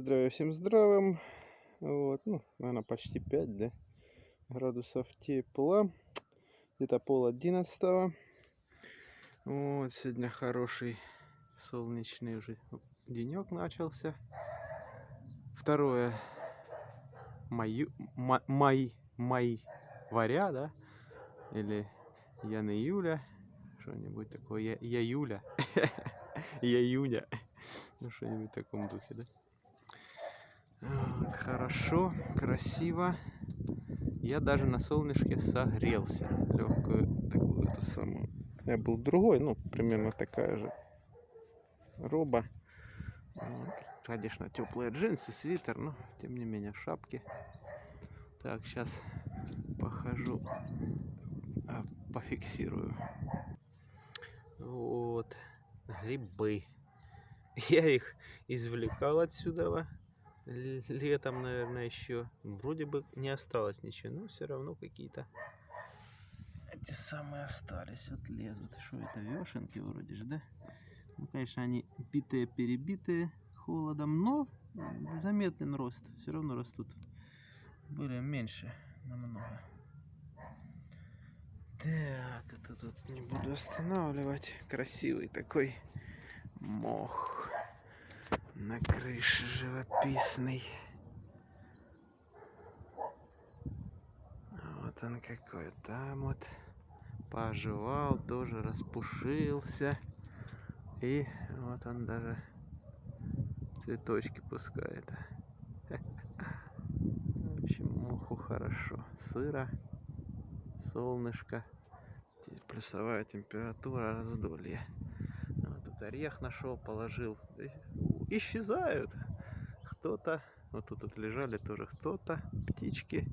Здравия всем здравым. Вот, ну, наверное, почти 5, да, градусов тепла. Где-то пол одиннадцатого. Вот, сегодня хороший солнечный уже денек начался. Второе маю, май, май, май, варя, да, или Ян июля, что-нибудь такое, я, я Юля, я Юня, ну что-нибудь в таком духе, да. Хорошо, красиво. Я даже на солнышке согрелся. Легкую такую эту самую. Я был другой, ну, примерно такая же роба. Конечно, теплые джинсы, свитер, но тем не менее в шапке. Так, сейчас похожу, а, пофиксирую. Вот, грибы. Я их извлекал отсюда летом, наверное, еще. Вроде бы не осталось ничего, но все равно какие-то эти самые остались. Вот лезут. Что это, вешенки вроде же, да? Ну, конечно, они битые, перебитые холодом, но заметен рост. Все равно растут. Были меньше намного. Так, это тут не буду останавливать. Красивый такой мох на крыше живописный. Вот он какой. Там вот пожевал, тоже распушился. И вот он даже цветочки пускает. В общем, муху хорошо. Сыро, солнышко. Здесь плюсовая температура, раздолье. Тут орех нашел, положил исчезают. Кто-то, вот тут вот лежали тоже кто-то, птички.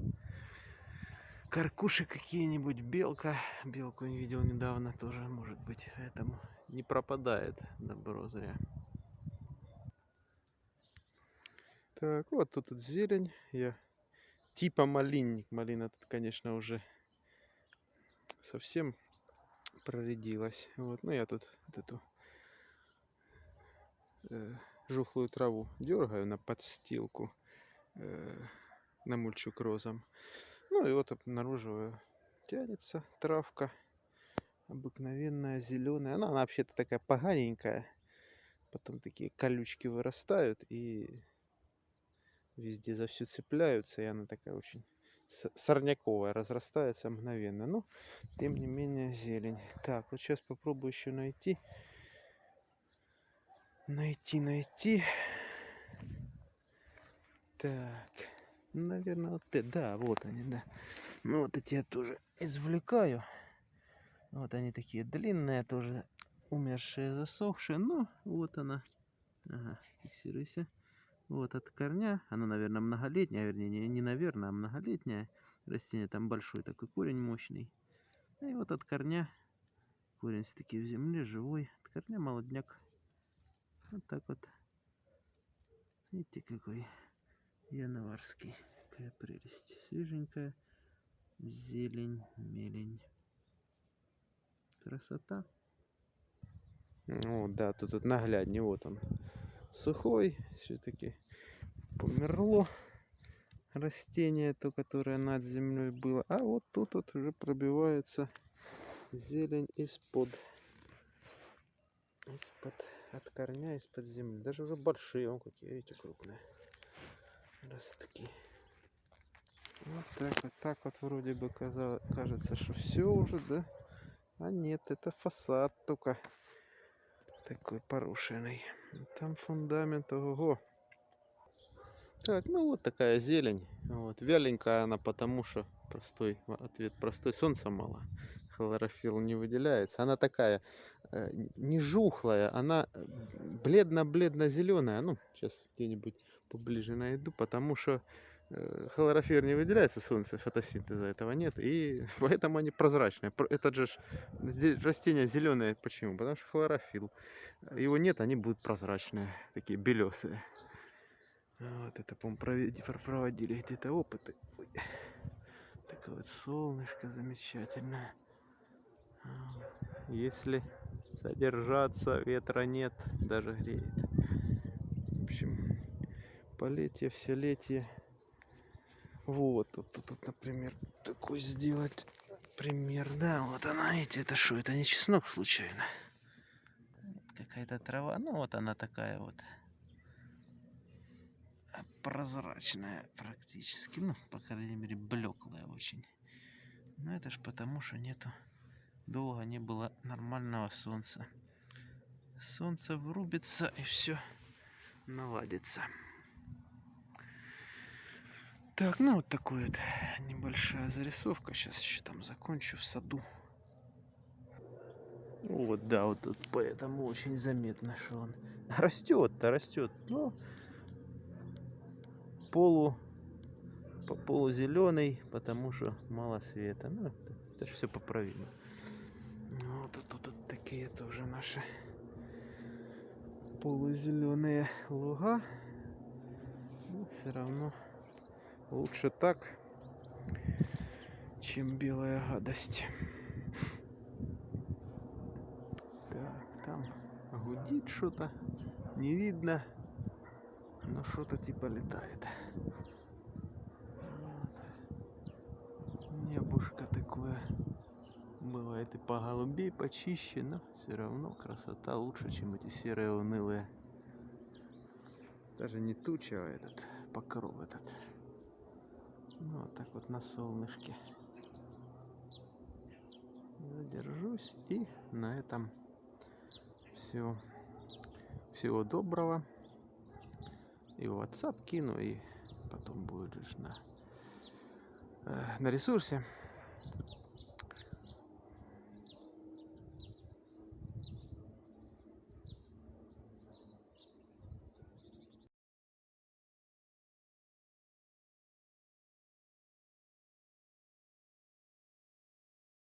Каркуши какие-нибудь, белка. Белку не видел недавно тоже, может быть. Поэтому не пропадает добро зря. Так, вот тут вот зелень. Я типа малинник. Малина тут, конечно, уже совсем проредилась. Вот, но я тут вот эту э, жухлую траву дергаю на подстилку, на мульчук розом. Ну и вот обнаруживаю, тянется травка обыкновенная, зеленая. Она, она вообще-то такая поганенькая. Потом такие колючки вырастают и везде за все цепляются. И она такая очень сорняковая, разрастается мгновенно. Но, тем не менее, зелень. Так, вот сейчас попробую еще найти найти, найти. Так, наверное, вот это, да, вот они, да. Ну, вот эти я тоже извлекаю. Вот они такие длинные, тоже умершие, засохшие. Ну, вот она. Ага, фиксируйся. Вот от корня, она, наверное, многолетняя, вернее, не, не наверное, а многолетняя растение. Там большой такой корень мощный. И вот от корня, корень все-таки в земле, живой. От корня молодняк вот так вот. Видите, какой январский. Какая прелесть. Свеженькая. Зелень, мелень. Красота. Ну да, тут, тут нагляднее. Вот он. Сухой. Все-таки померло растение, то, которое над землей было. А вот тут вот уже пробивается зелень из-под из-под от корня из-под земли. Даже уже большие, вон какие, видите, крупные ростки. Вот так вот, так вот вроде бы казалось, кажется, что все уже, да? А нет, это фасад только такой порушенный. Там фундамент, ого. Так, ну вот такая зелень. Вот. Вяленькая она потому, что простой ответ простой. Солнца мало хлорофилл не выделяется. Она такая э, не жухлая, она э, бледно-бледно-зеленая. Ну, сейчас где-нибудь поближе найду, потому что э, хлорофилл не выделяется, солнце, фотосинтеза этого нет, и поэтому они прозрачные. Этот же растение зеленое, почему? Потому что хлорофилл. Его нет, они будут прозрачные, такие белесые. Вот это, по-моему, проводили где-то опыты. Ой. Такое вот солнышко замечательное. Если содержаться, ветра нет, даже греет. В общем, полетие, все летие. Вот, тут, тут, тут, например, такой сделать пример. Да, вот она, видите, это что, это не чеснок случайно? Какая-то трава, ну вот она такая вот а, прозрачная практически, ну, по крайней мере, блеклая очень. Но это ж потому, что нету, долго не было нормального солнца. Солнце врубится и все наладится. Так, ну вот такой вот небольшая зарисовка. Сейчас еще там закончу в саду. Вот, да, вот тут поэтому очень заметно, что он растет-то, растет. Но полу, по полузеленый, потому что мало света. Ну, это, это же все поправимо. Ну, вот тут, такие тоже наши полузеленые луга. Но все равно лучше так, чем белая гадость. Так, там гудит что-то, не видно, но что-то типа летает. Небушка такое. Бывает и поголубей почище, но все равно красота лучше, чем эти серые унылые. Даже не туча, а этот покров этот. Ну, вот так вот на солнышке. Задержусь и на этом все. Всего доброго. И в WhatsApp кину, и потом будет же на, э, на ресурсе.